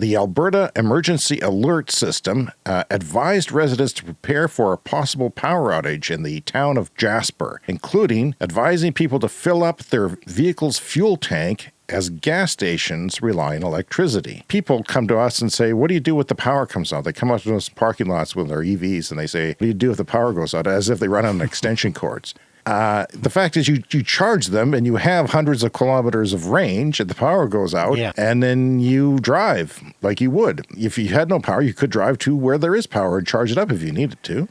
The Alberta Emergency Alert System uh, advised residents to prepare for a possible power outage in the town of Jasper, including advising people to fill up their vehicle's fuel tank as gas stations rely on electricity. People come to us and say, What do you do if the power comes out? They come out to those parking lots with their EVs and they say, What do you do if the power goes out? As if they run on extension cords. Uh, the fact is, you you charge them and you have hundreds of kilometers of range, and the power goes out, Yeah. and then you drive like you would. If you had no power, you could drive to where there is power and charge it up if you needed to.